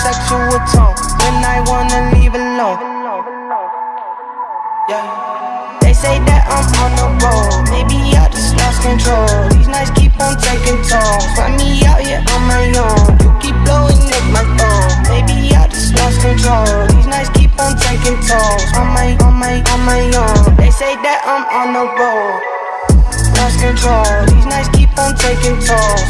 sexual tone when I wanna leave alone. Yeah. They say that I'm on the road, maybe I just lost control. These nights keep on taking tolls. Find me out here on my own. You keep blowing up my phone, maybe I just lost control. These nights keep on taking tolls. On my, on my, on my own. They say that I'm on the road, lost control. These nights keep on taking tolls.